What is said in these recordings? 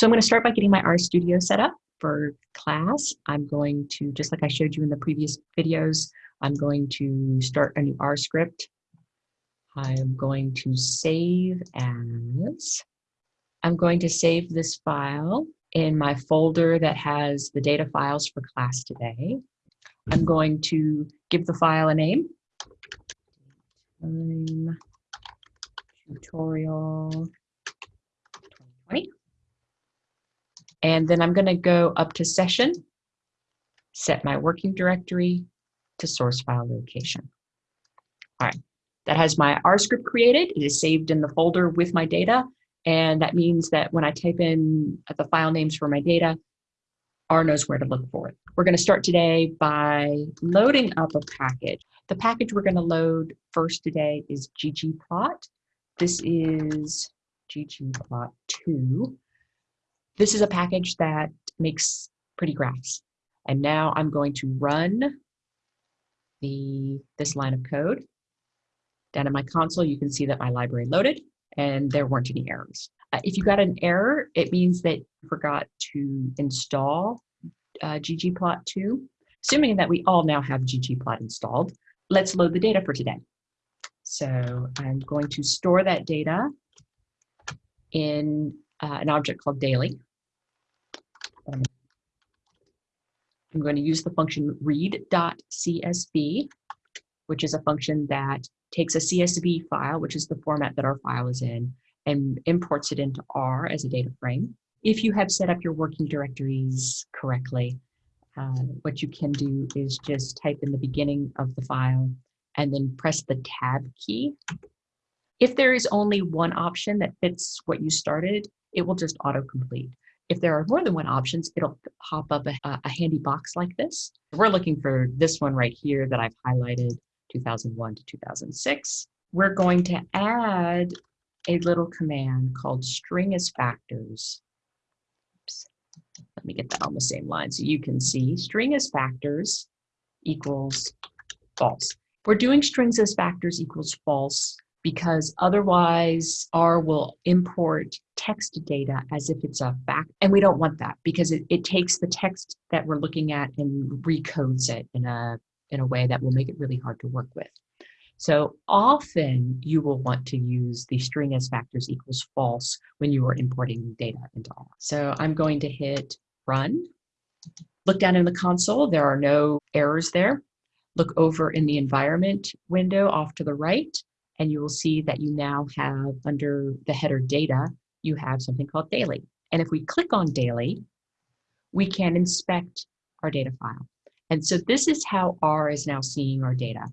So I'm going to start by getting my RStudio set up for class. I'm going to, just like I showed you in the previous videos, I'm going to start a new R script. I'm going to save as, I'm going to save this file in my folder that has the data files for class today. I'm going to give the file a name. Tutorial 2020. And then I'm going to go up to session, set my working directory to source file location. All right, that has my R script created. It is saved in the folder with my data. And that means that when I type in the file names for my data, R knows where to look for it. We're going to start today by loading up a package. The package we're going to load first today is ggplot. This is ggplot2. This is a package that makes pretty graphs. And now I'm going to run the this line of code. Down in my console, you can see that my library loaded and there weren't any errors. Uh, if you got an error, it means that you forgot to install uh, ggplot2. Assuming that we all now have ggplot installed, let's load the data for today. So I'm going to store that data in uh, an object called daily. I'm going to use the function read.csv, which is a function that takes a CSV file, which is the format that our file is in, and imports it into R as a data frame. If you have set up your working directories correctly, uh, what you can do is just type in the beginning of the file and then press the tab key. If there is only one option that fits what you started, it will just autocomplete. If there are more than one options, it'll pop up a, a handy box like this. We're looking for this one right here that I've highlighted, 2001 to 2006. We're going to add a little command called string as factors. Oops. Let me get that on the same line so you can see string as factors equals false. We're doing strings as factors equals false because otherwise R will import text data as if it's a fact. And we don't want that because it, it takes the text that we're looking at and recodes it in a, in a way that will make it really hard to work with. So often you will want to use the string as factors equals false when you are importing data into R. So I'm going to hit run. Look down in the console, there are no errors there. Look over in the environment window off to the right, and you will see that you now have under the header data, you have something called daily. And if we click on daily, we can inspect our data file. And so this is how R is now seeing our data.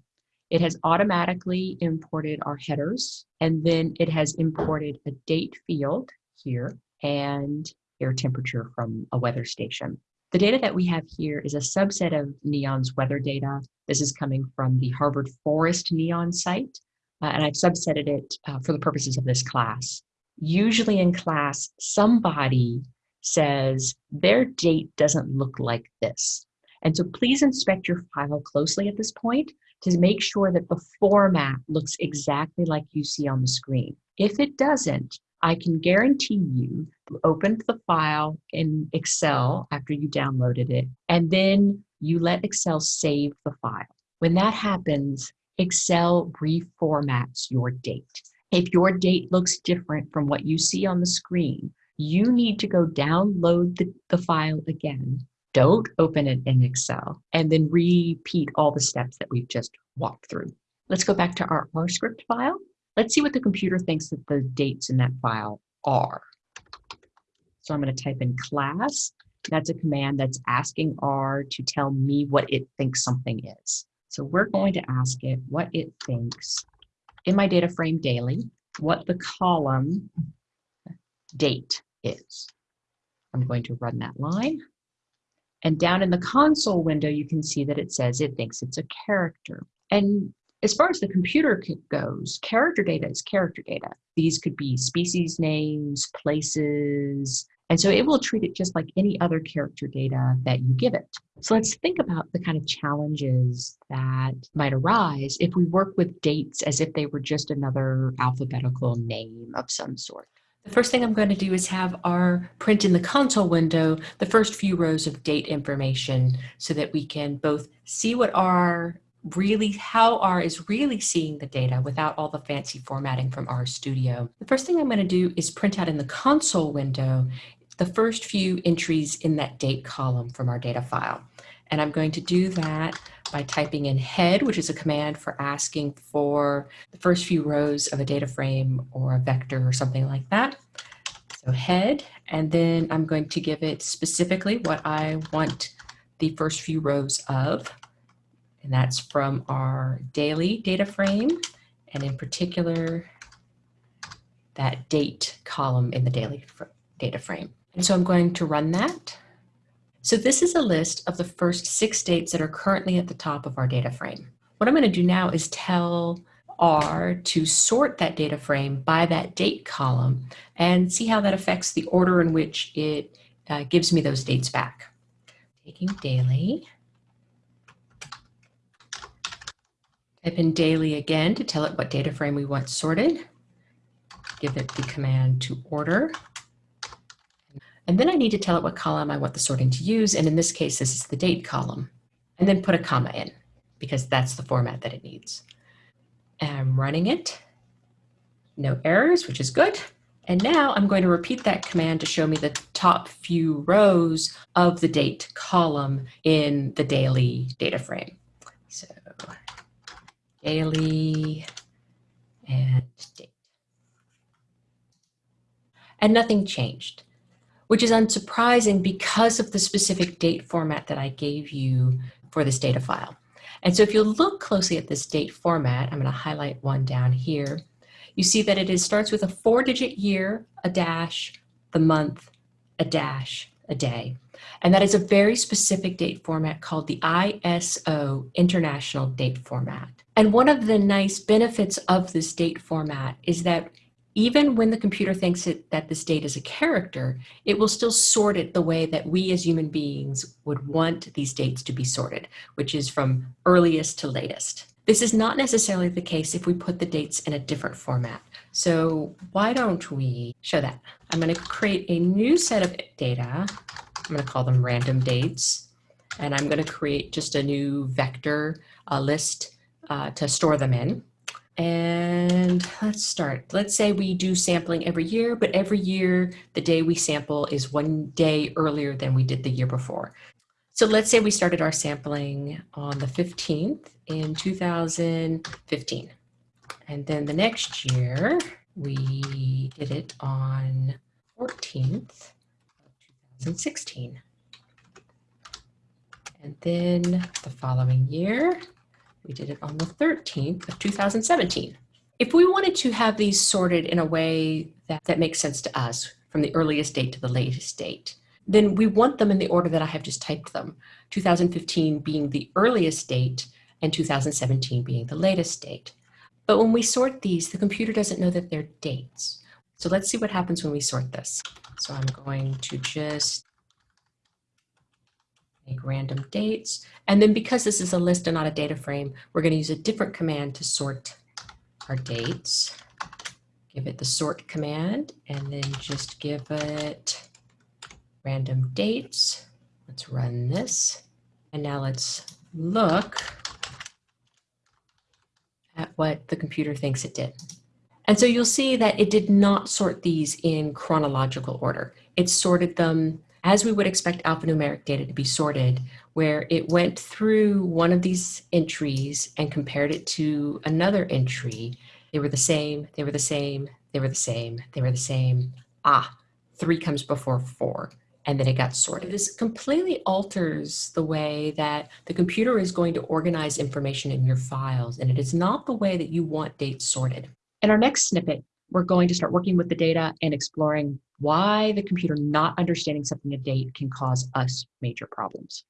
It has automatically imported our headers, and then it has imported a date field here and air temperature from a weather station. The data that we have here is a subset of NEON's weather data. This is coming from the Harvard Forest NEON site uh, and I've subsetted it uh, for the purposes of this class. Usually in class, somebody says their date doesn't look like this. And so please inspect your file closely at this point to make sure that the format looks exactly like you see on the screen. If it doesn't, I can guarantee you opened the file in Excel after you downloaded it, and then you let Excel save the file. When that happens, Excel reformats your date. If your date looks different from what you see on the screen, you need to go download the, the file again. Don't open it in Excel and then repeat all the steps that we've just walked through. Let's go back to our R script file. Let's see what the computer thinks that the dates in that file are. So I'm going to type in class. That's a command that's asking R to tell me what it thinks something is. So we're going to ask it what it thinks in my data frame daily, what the column date is. I'm going to run that line. And down in the console window, you can see that it says it thinks it's a character. And as far as the computer goes, character data is character data. These could be species names, places, and so it will treat it just like any other character data that you give it. So let's think about the kind of challenges that might arise if we work with dates as if they were just another alphabetical name of some sort. The first thing I'm going to do is have R print in the console window the first few rows of date information so that we can both see what R really, how R is really seeing the data without all the fancy formatting from R Studio. The first thing I'm going to do is print out in the console window the first few entries in that date column from our data file. And I'm going to do that by typing in head, which is a command for asking for the first few rows of a data frame or a vector or something like that. So head, and then I'm going to give it specifically what I want the first few rows of. And that's from our daily data frame, and in particular, that date column in the daily data frame. And so I'm going to run that. So this is a list of the first six dates that are currently at the top of our data frame. What I'm going to do now is tell R to sort that data frame by that date column and see how that affects the order in which it uh, gives me those dates back. Taking daily. Type in daily again to tell it what data frame we want sorted. Give it the command to order. And then I need to tell it what column I want the sorting to use. And in this case, this is the date column. And then put a comma in because that's the format that it needs. And I'm running it. No errors, which is good. And now I'm going to repeat that command to show me the top few rows of the date column in the daily data frame. So daily and date. And nothing changed which is unsurprising because of the specific date format that I gave you for this data file. And so if you look closely at this date format, I'm going to highlight one down here. You see that it is, starts with a four digit year, a dash, the month, a dash, a day. And that is a very specific date format called the ISO International Date Format. And one of the nice benefits of this date format is that even when the computer thinks it, that this date is a character, it will still sort it the way that we as human beings would want these dates to be sorted, which is from earliest to latest. This is not necessarily the case if we put the dates in a different format. So why don't we show that? I'm going to create a new set of data. I'm going to call them random dates. And I'm going to create just a new vector uh, list uh, to store them in. And let's start. Let's say we do sampling every year, but every year the day we sample is one day earlier than we did the year before. So let's say we started our sampling on the 15th in 2015. And then the next year we did it on 14th of 2016. And then the following year we did it on the 13th of 2017. If we wanted to have these sorted in a way that, that makes sense to us, from the earliest date to the latest date, then we want them in the order that I have just typed them, 2015 being the earliest date and 2017 being the latest date. But when we sort these, the computer doesn't know that they're dates. So let's see what happens when we sort this. So I'm going to just make random dates. And then because this is a list and not a data frame, we're going to use a different command to sort our dates. Give it the sort command and then just give it random dates. Let's run this. And now let's look at what the computer thinks it did. And so you'll see that it did not sort these in chronological order. It sorted them as we would expect alphanumeric data to be sorted, where it went through one of these entries and compared it to another entry. They were the same, they were the same, they were the same, they were the same. Ah, three comes before four, and then it got sorted. This completely alters the way that the computer is going to organize information in your files, and it is not the way that you want dates sorted. In our next snippet, we're going to start working with the data and exploring why the computer not understanding something a date can cause us major problems.